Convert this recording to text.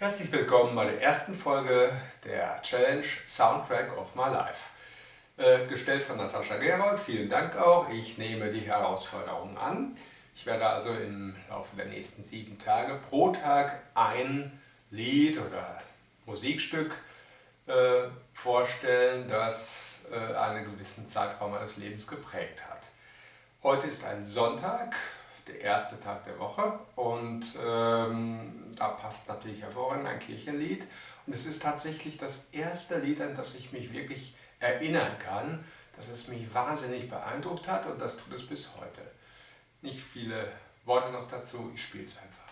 Herzlich willkommen bei der ersten Folge der Challenge Soundtrack of My Life. Äh, gestellt von Natascha Gerold, vielen Dank auch. Ich nehme die Herausforderung an. Ich werde also im Laufe der nächsten sieben Tage pro Tag ein Lied oder Musikstück äh, vorstellen, das äh, einen gewissen Zeitraum meines Lebens geprägt hat. Heute ist ein Sonntag, der erste Tag der Woche und ähm, da passt natürlich hervorragend ein Kirchenlied und es ist tatsächlich das erste Lied, an das ich mich wirklich erinnern kann, dass es mich wahnsinnig beeindruckt hat und das tut es bis heute. Nicht viele Worte noch dazu, ich spiele es einfach.